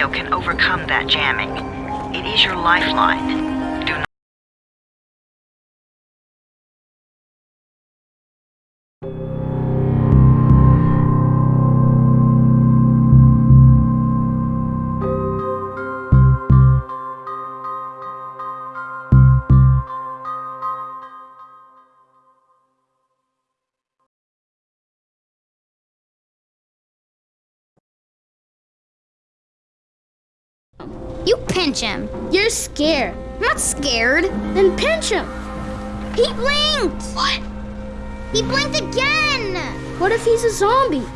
radio can overcome that jamming. It is your lifeline. You pinch him. You're scared. I'm not scared. Then pinch him. He blinked! What? He blinked again! What if he's a zombie?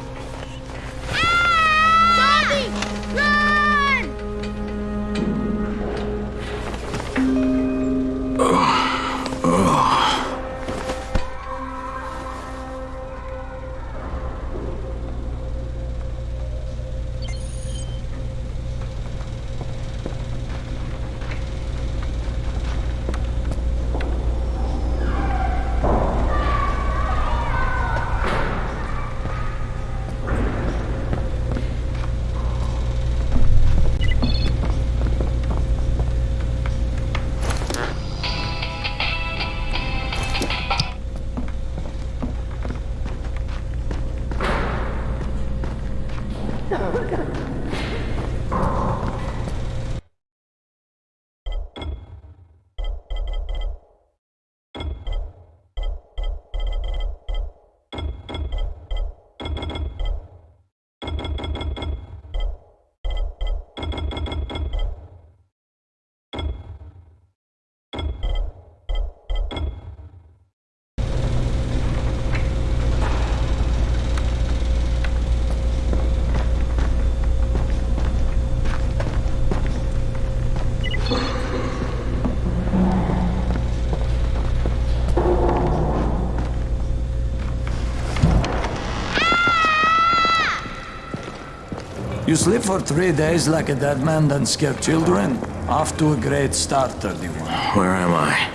You sleep for three days like a dead man, then scare children? Off to a great start, 31. Where am I?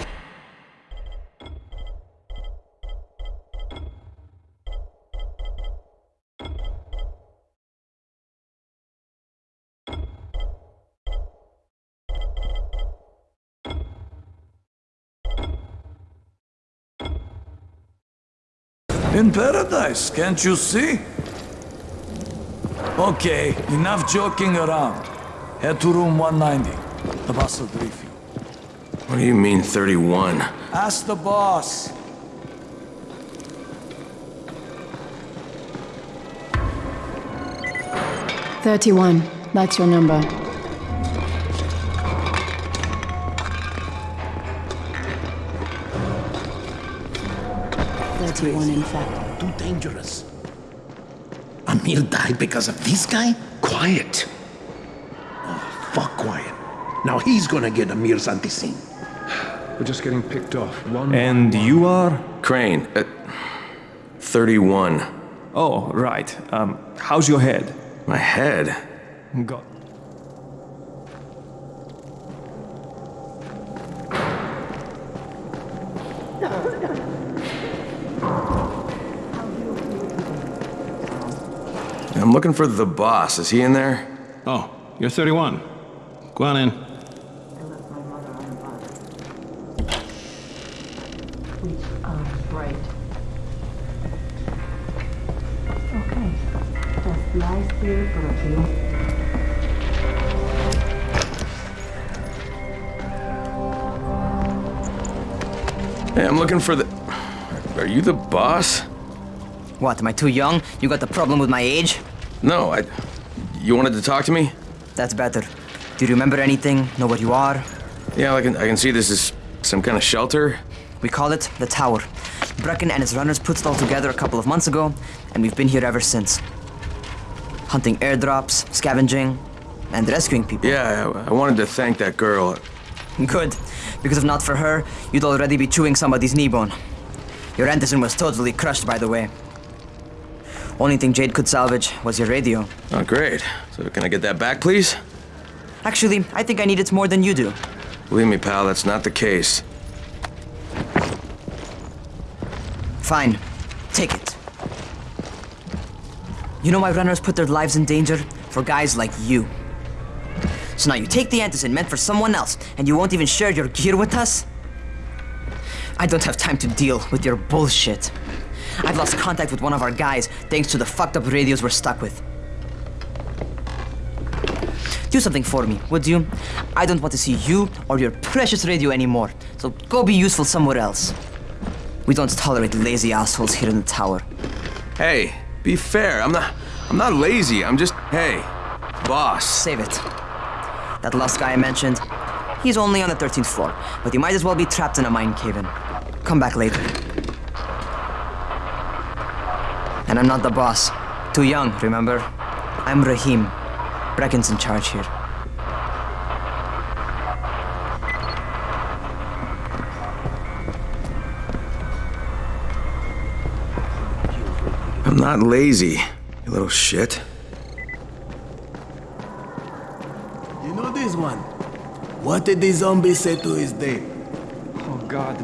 In paradise, can't you see? Okay, enough joking around. Head to room 190. The boss will brief you. What do you mean 31? Ask the boss. Thirty-one. That's your number. Thirty-one, in fact. Too dangerous. Amir died because of this guy? Quiet. Oh, fuck quiet. Now he's gonna get a Amir's antizin. We're just getting picked off. One. And you are? Crane, uh, 31. Oh, right. Um, how's your head? My head? Got. I'm looking for the boss. Is he in there? Oh, you're 31. Go on in. Right. Okay. Just lie still for a. Hey, I'm looking for the... Are you the boss? What, am I too young? You got the problem with my age? No, I... You wanted to talk to me? That's better. Do you remember anything? Know what you are? Yeah, I can, I can see this is some kind of shelter. We call it the Tower. Brecken and his runners put it all together a couple of months ago, and we've been here ever since. Hunting airdrops, scavenging, and rescuing people. Yeah, I, I wanted to thank that girl. Good, because if not for her, you'd already be chewing somebody's knee bone. Your Anderson was totally crushed, by the way. Only thing Jade could salvage was your radio. Oh, great. So can I get that back, please? Actually, I think I need it more than you do. Believe me, pal, that's not the case. Fine. Take it. You know why runners put their lives in danger for guys like you. So now you take the antizin meant for someone else, and you won't even share your gear with us? I don't have time to deal with your bullshit. I've lost contact with one of our guys thanks to the fucked up radios we're stuck with. Do something for me, would you? I don't want to see you or your precious radio anymore, so go be useful somewhere else. We don't tolerate lazy assholes here in the tower. Hey, be fair. I'm not. I'm not lazy. I'm just. Hey, boss. Save it. That last guy I mentioned, he's only on the 13th floor, but he might as well be trapped in a mine cave-in. Come back later. And I'm not the boss. Too young, remember? I'm Rahim. Brecken's in charge here. I'm not lazy, you little shit. You know this one? What did the zombie say to his date? Oh god.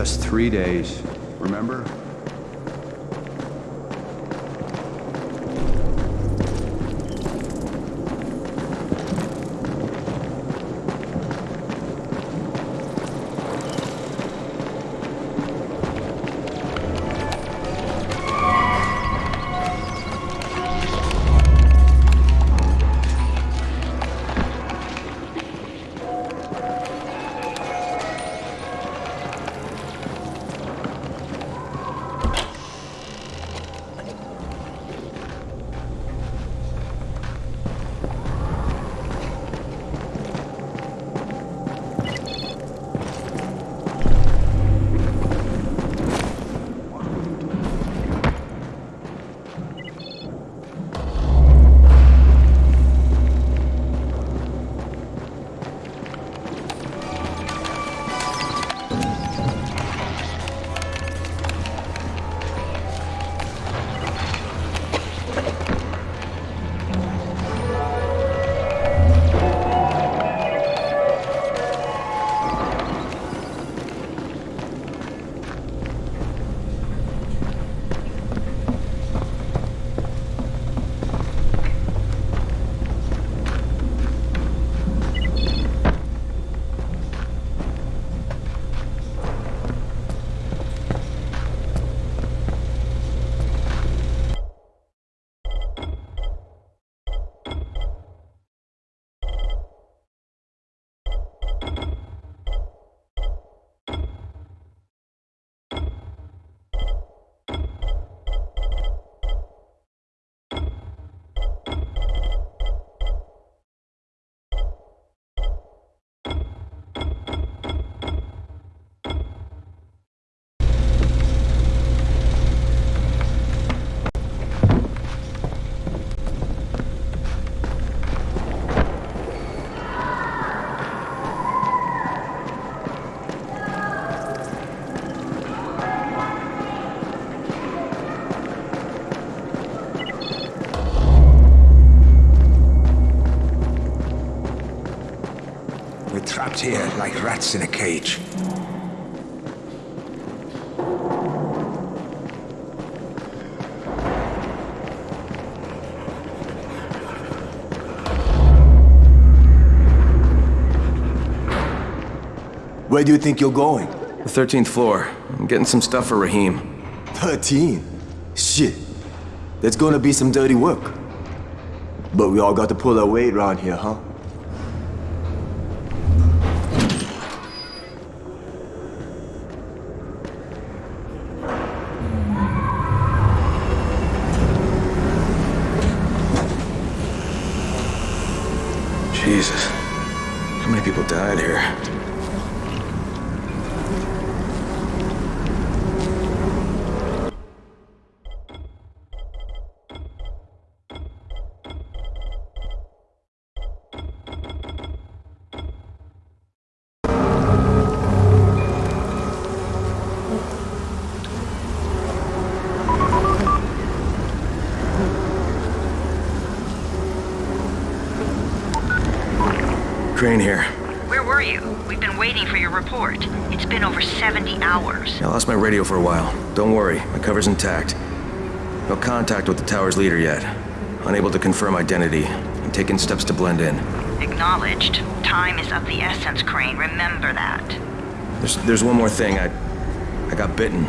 Just three days. Remember? Trapped here like rats in a cage. Where do you think you're going? The 13th floor. I'm getting some stuff for Rahim. 13? Shit. That's gonna be some dirty work. But we all got to pull our weight around here, huh? Jesus. How many people died here? Crane here. Where were you? We've been waiting for your report. It's been over 70 hours. I lost my radio for a while. Don't worry, my cover's intact. No contact with the tower's leader yet. Unable to confirm identity. I'm taking steps to blend in. Acknowledged. Time is of the essence, Crane. Remember that. There's, there's one more thing. I, I got bitten.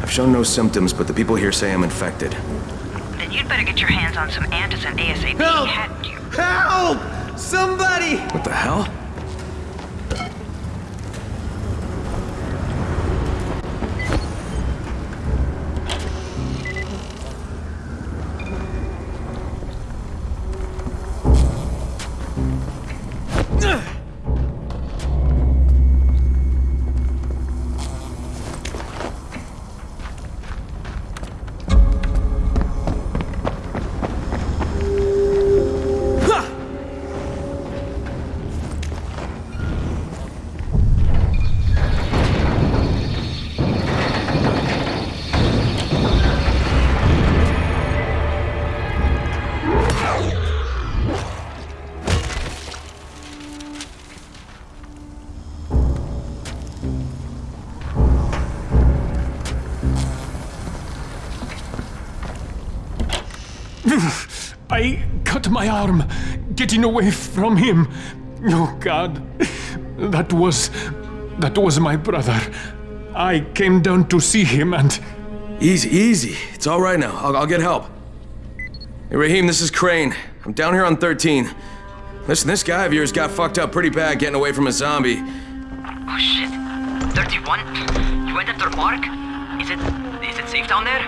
I've shown no symptoms, but the people here say I'm infected. Then you'd better get your hands on some antizin ASAP. Help! Hadn't you? Help! Somebody! What the hell? I my arm getting away from him. Oh God, that was that was my brother. I came down to see him and Easy, easy. It's all right now. I'll, I'll get help. Hey, Rahim, this is Crane. I'm down here on 13. Listen, this guy of yours got fucked up pretty bad getting away from a zombie. Oh shit. 31? You went after Mark? Is it... is it safe down there?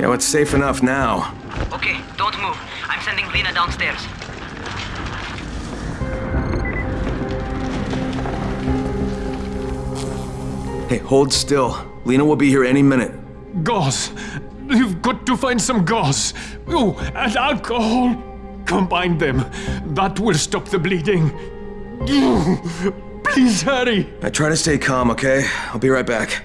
Yeah, well, it's safe enough now. Okay, don't move. I'm sending Lena downstairs. Hey, hold still. Lena will be here any minute. gauze. You've got to find some gauze. Oh, and alcohol. Combine them. That will stop the bleeding. Please hurry. I try to stay calm, okay? I'll be right back.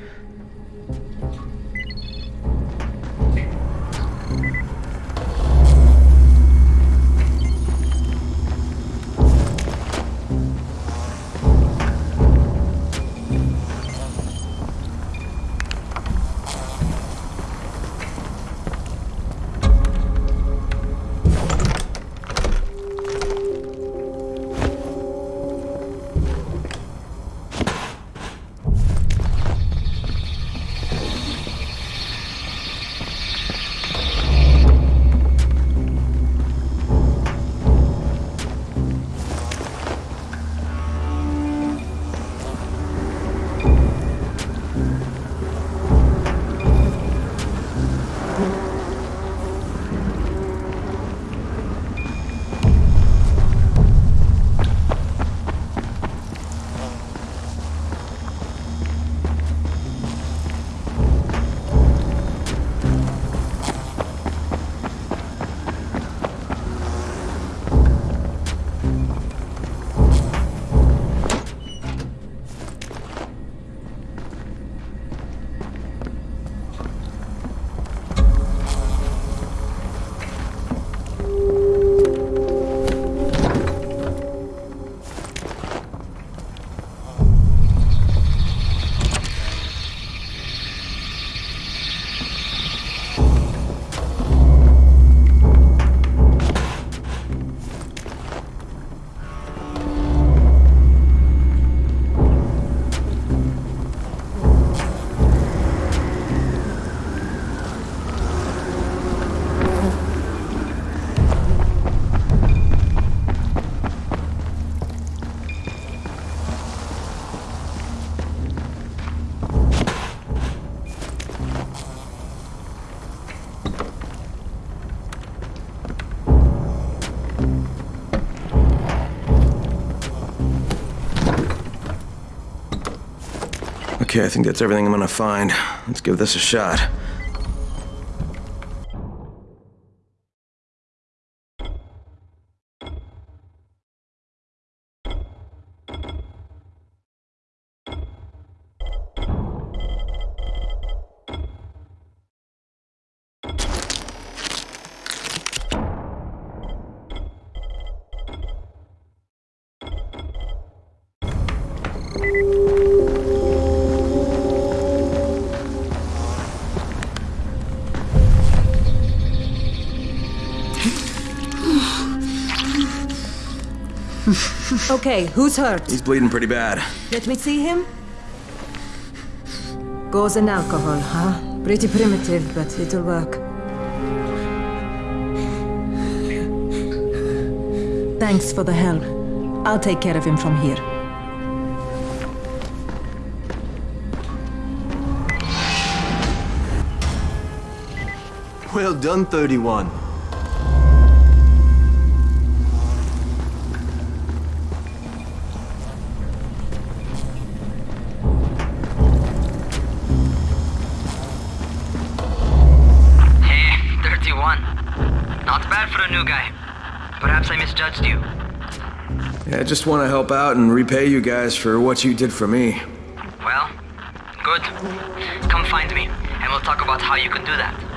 Okay, I think that's everything I'm gonna find. Let's give this a shot. Okay, who's hurt? He's bleeding pretty bad. Let me see him. Gauze and alcohol, huh? Pretty primitive, but it'll work. Thanks for the help. I'll take care of him from here. Well done, 31. 31. Not bad for a new guy. Perhaps I misjudged you. Yeah, I just want to help out and repay you guys for what you did for me. Well, good. Come find me, and we'll talk about how you can do that.